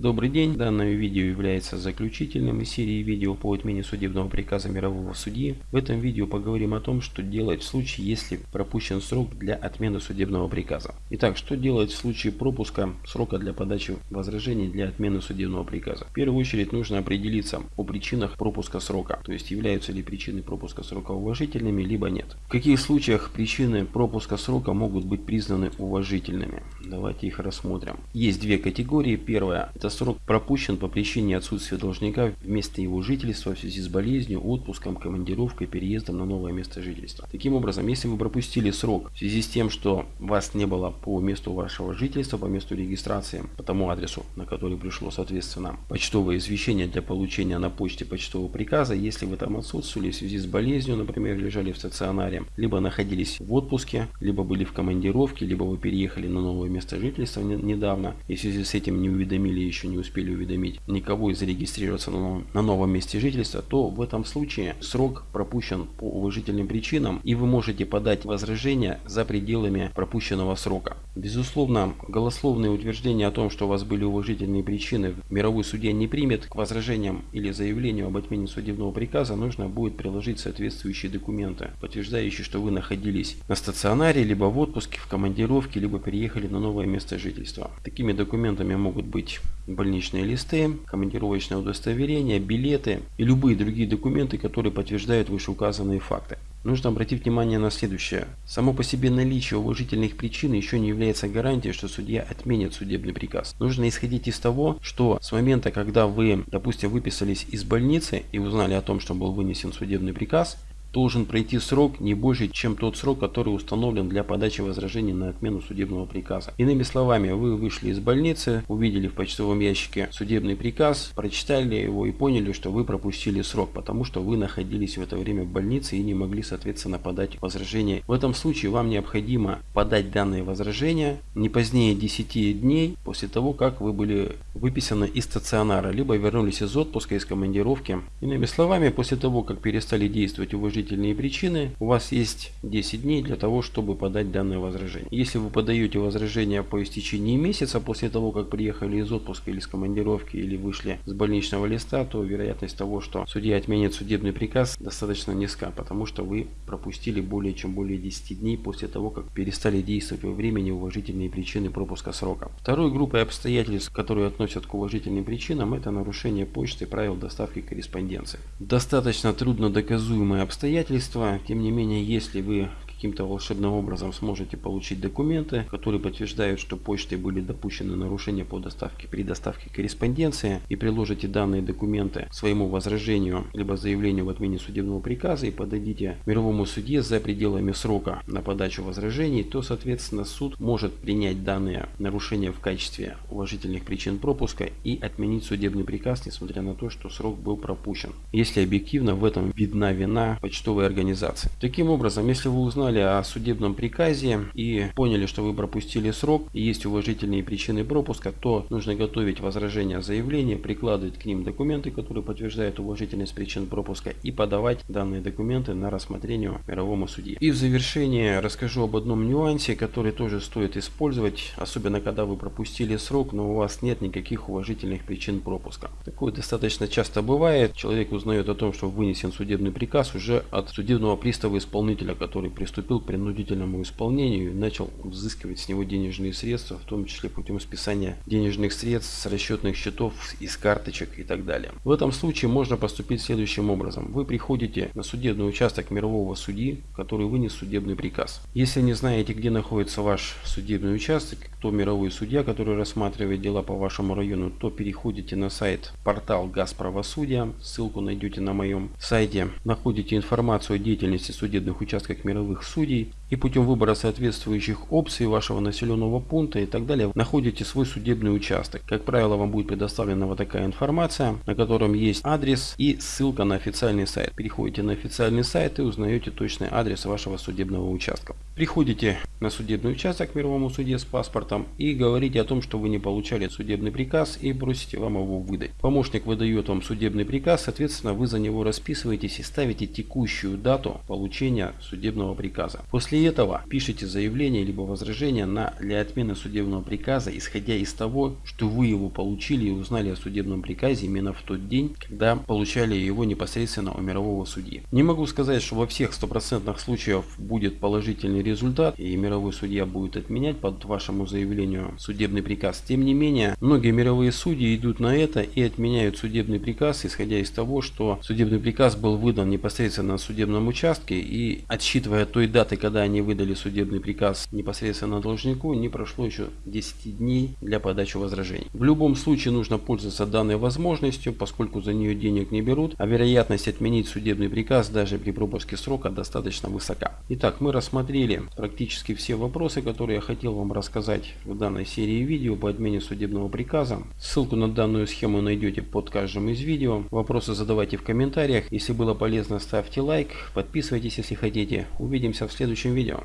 Добрый день, данное видео является заключительным из серии видео по отмене судебного приказа мирового судьи. В этом видео поговорим о том, что делать в случае, если пропущен срок для отмены судебного приказа. Итак, что делать в случае пропуска срока для подачи возражений для отмены судебного приказа? В первую очередь нужно определиться о причинах пропуска срока, то есть являются ли причины пропуска срока уважительными, либо нет. В каких случаях причины пропуска срока могут быть признаны уважительными? Давайте их рассмотрим. Есть две категории. Первая это срок пропущен по причине отсутствия должника в месте его жительства в связи с болезнью, отпуском, командировкой, переездом на новое место жительства. Таким образом, если вы пропустили срок в связи с тем, что вас не было по месту вашего жительства, по месту регистрации, по тому адресу, на который пришло, соответственно, почтовое извещение для получения на почте почтового приказа, если вы там отсутствовали в связи с болезнью, например, лежали в стационаре, либо находились в отпуске, либо были в командировке, либо вы переехали на новое место жительства недавно, и в связи с этим не уведомили еще не успели уведомить никого и зарегистрироваться на, новом месте жительства, то в этом случае срок пропущен по уважительным причинам и вы можете подать возражение за пределами пропущенного срока. Безусловно, голословные утверждения о том, что у вас были уважительные причины, мировой судья не примет к возражениям или заявлению об отмене судебного приказа нужно будет приложить соответствующие документы, подтверждающие, что вы находились на стационаре, либо в отпуске, в командировке, либо переехали на новое место жительства. Такими документами могут быть больничные листы, командировочное удостоверение, билеты и любые другие документы, которые подтверждают вышеуказанные факты. Нужно обратить внимание на следующее. Само по себе наличие уважительных причин еще не является гарантией, что судья отменит судебный приказ. Нужно исходить из того, что с момента, когда вы, допустим, выписались из больницы и узнали о том, что был вынесен судебный приказ, должен пройти срок не больше, чем тот срок, который установлен для подачи возражений на отмену судебного приказа. Иными словами, вы вышли из больницы, увидели в почтовом ящике судебный приказ, прочитали его и поняли, что вы пропустили срок, потому что вы находились в это время в больнице и не могли, соответственно, подать возражение. В этом случае вам необходимо подать данное возражение не позднее 10 дней после того, как вы были выписаны из стационара, либо вернулись из отпуска, из командировки. Иными словами, после того, как перестали действовать уважительные уважительные причины, у вас есть 10 дней для того, чтобы подать данное возражение. Если вы подаете возражение по истечении месяца после того, как приехали из отпуска или с командировки или вышли с больничного листа, то вероятность того, что судья отменит судебный приказ достаточно низка, потому что вы пропустили более чем более 10 дней после того, как перестали действовать во времени уважительные причины пропуска срока. Второй группой обстоятельств, которые относят к уважительным причинам, это нарушение почты правил доставки корреспонденции. Достаточно трудно доказуемые обстоятельства обстоятельства. Тем не менее, если вы каким-то волшебным образом сможете получить документы, которые подтверждают, что почтой были допущены нарушения по доставке при доставке корреспонденции и приложите данные документы своему возражению либо заявлению в отмене судебного приказа и подадите мировому суде за пределами срока на подачу возражений, то соответственно суд может принять данные нарушения в качестве уважительных причин пропуска и отменить судебный приказ, несмотря на то, что срок был пропущен, если объективно в этом видна вина почтовой организации. Таким образом, если вы узнали узнали о судебном приказе и поняли, что вы пропустили срок и есть уважительные причины пропуска, то нужно готовить возражение заявления, прикладывать к ним документы, которые подтверждают уважительность причин пропуска и подавать данные документы на рассмотрение мировому судье. И в завершение расскажу об одном нюансе, который тоже стоит использовать, особенно когда вы пропустили срок, но у вас нет никаких уважительных причин пропуска. Такое достаточно часто бывает. Человек узнает о том, что вынесен судебный приказ уже от судебного пристава исполнителя, который приступил приступил к принудительному исполнению и начал взыскивать с него денежные средства, в том числе путем списания денежных средств с расчетных счетов, из карточек и так далее. В этом случае можно поступить следующим образом. Вы приходите на судебный участок мирового судьи, который вынес судебный приказ. Если не знаете, где находится ваш судебный участок, кто мировой судья, который рассматривает дела по вашему району, то переходите на сайт портал Газправосудия, ссылку найдете на моем сайте, находите информацию о деятельности судебных участков мировых судей и путем выбора соответствующих опций вашего населенного пункта и так далее находите свой судебный участок. Как правило, вам будет предоставлена вот такая информация, на котором есть адрес и ссылка на официальный сайт. Переходите на официальный сайт и узнаете точный адрес вашего судебного участка. Приходите на судебный участок в мировом суде с паспортом и говорите о том, что вы не получали судебный приказ и просите вам его выдать. Помощник выдает вам судебный приказ, соответственно вы за него расписываетесь и ставите текущую дату получения судебного приказа. После этого пишите заявление либо возражение на для отмены судебного приказа, исходя из того, что вы его получили и узнали о судебном приказе именно в тот день, когда получали его непосредственно у мирового судьи. Не могу сказать, что во всех стопроцентных случаях будет положительный результат и мировой судья будет отменять под вашему заявлению судебный приказ. Тем не менее, многие мировые судьи идут на это и отменяют судебный приказ, исходя из того, что судебный приказ был выдан непосредственно на судебном участке и отсчитывая той даты, когда они выдали судебный приказ непосредственно должнику, не прошло еще 10 дней для подачи возражений. В любом случае нужно пользоваться данной возможностью, поскольку за нее денег не берут, а вероятность отменить судебный приказ даже при пропуске срока достаточно высока. Итак, мы рассмотрели практически все вопросы, которые я хотел вам рассказать в данной серии видео по отмене судебного приказа. Ссылку на данную схему найдете под каждым из видео. Вопросы задавайте в комментариях. Если было полезно, ставьте лайк, подписывайтесь, если хотите. Увидимся в следующем видео.